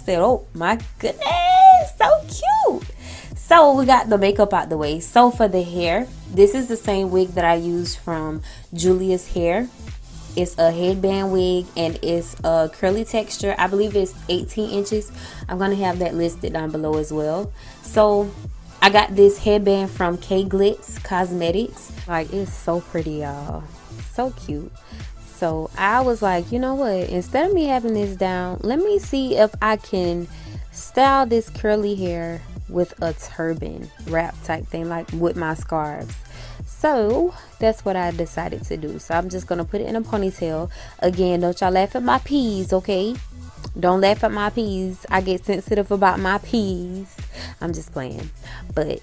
Said, oh my goodness, so cute. So we got the makeup out the way. So for the hair, this is the same wig that I used from Julia's hair. It's a headband wig and it's a curly texture. I believe it's 18 inches. I'm going to have that listed down below as well. So I got this headband from K Glitz Cosmetics. Like it's so pretty y'all. So cute. So I was like, you know what? Instead of me having this down, let me see if I can style this curly hair with a turban wrap type thing like with my scarves. So that's what I decided to do. So I'm just gonna put it in a ponytail. Again don't y'all laugh at my peas okay? Don't laugh at my peas. I get sensitive about my peas. I'm just playing. But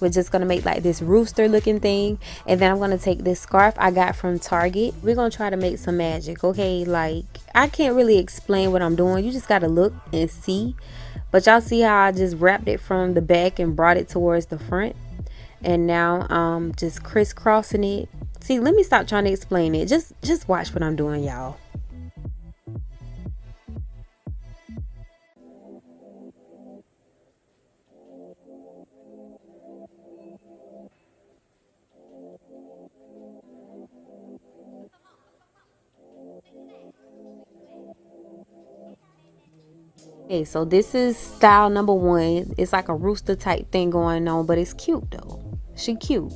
we're just gonna make like this rooster looking thing. And then I'm gonna take this scarf I got from Target. We're gonna try to make some magic okay? Like I can't really explain what I'm doing. You just gotta look and see. But y'all see how I just wrapped it from the back and brought it towards the front? And now um just crisscrossing it. See let me stop trying to explain it. Just just watch what I'm doing y'all Okay, so this is style number one. It's like a rooster type thing going on, but it's cute though. She cute.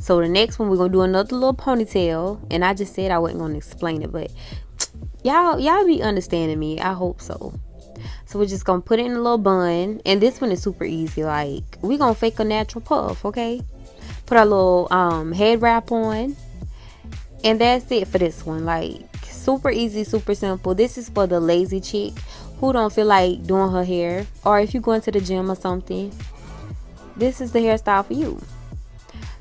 So the next one, we're gonna do another little ponytail. And I just said I wasn't gonna explain it, but y'all, y'all be understanding me. I hope so. So we're just gonna put it in a little bun. And this one is super easy. Like, we're gonna fake a natural puff, okay? Put our little um, head wrap on. And that's it for this one. Like, super easy, super simple. This is for the lazy chick who don't feel like doing her hair or if you're going to the gym or something this is the hairstyle for you.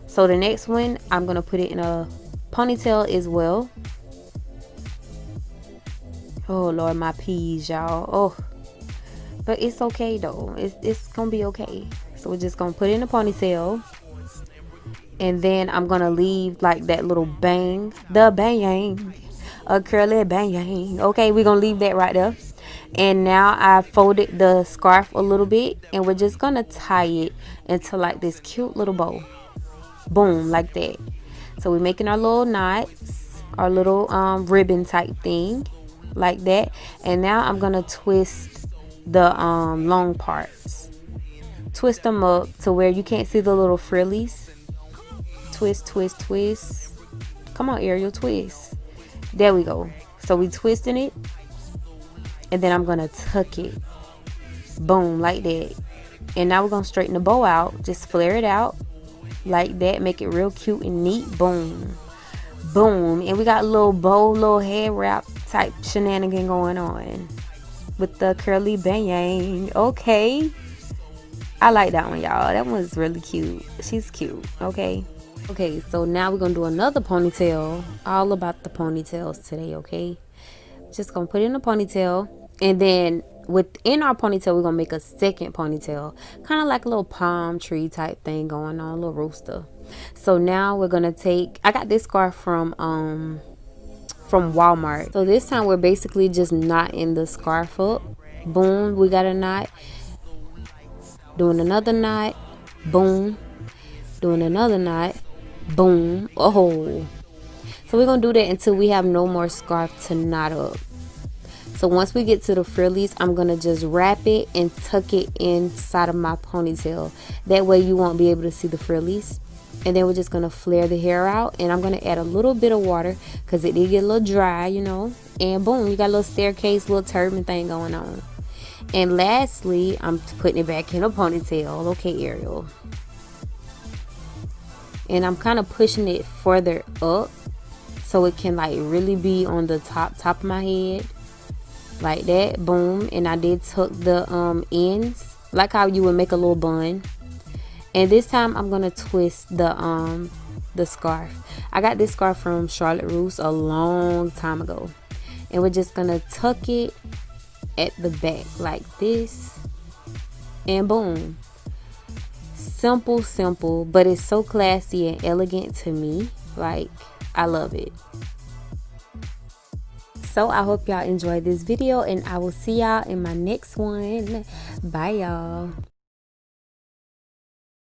So the next one I'm gonna put it in a ponytail as well. Oh lord my peas y'all. Oh. But it's okay though. It's, it's gonna be okay. So we're just gonna put it in a ponytail. And then I'm gonna leave like that little bang the bang a curly bang. Okay we're gonna leave that right there and now I folded the scarf a little bit and we're just gonna tie it into like this cute little bow. Boom like that. So we're making our little knots our little um, ribbon type thing like that. And now I'm gonna twist the um, long parts. Twist them up to where you can't see the little frillies. Twist twist twist. Come on Ariel twist. There we go. So we twisting it and then I'm gonna tuck it. Boom like that. And now we're gonna straighten the bow out. Just flare it out like that. Make it real cute and neat. Boom. Boom. And we got a little bow little hair wrap type shenanigan going on with the curly bang. Okay. I like that one y'all. That one's really cute. She's cute. Okay. Okay so now we're gonna do another ponytail. All about the ponytails today okay? Just gonna put in a ponytail and then within our ponytail we're gonna make a second ponytail. Kind of like a little palm tree type thing going on a little rooster. So now we're gonna take i got this scarf from um from walmart. So this time we're basically just knotting the scarf up. Boom we got a knot. Doing another knot. Boom. Doing another knot. Boom. Oh so we're gonna do that until we have no more scarf to knot up so once we get to the frillies, I'm to just wrap it and tuck it inside of my ponytail. That way you won't be able to see the frillies. And then we're just to flare the hair out. And I'm to add a little bit of water because it did get a little dry, you know. And boom, you got a little staircase, little turban thing going on. And lastly, I'm putting it back in a ponytail. Okay, Ariel. And I'm kind of pushing it further up so it can like really be on the top top of my head like that boom and I did tuck the um, ends like how you would make a little bun. And this time I'm gonna twist the um the scarf. I got this scarf from Charlotte Russe a long time ago and we're just gonna tuck it at the back like this and boom. Simple simple but it's so classy and elegant to me like I love it so i hope y'all enjoyed this video and i will see y'all in my next one. Bye y'all